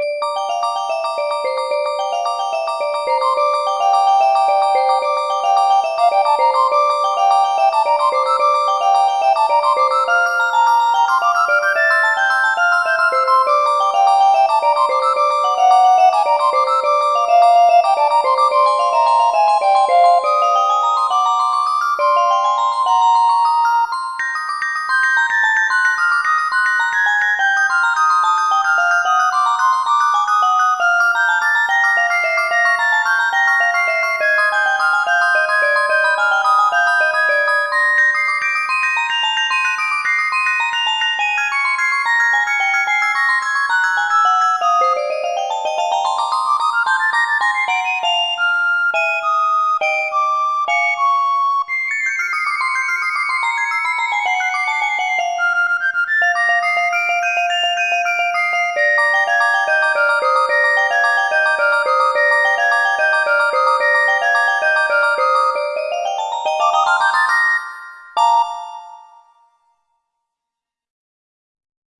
you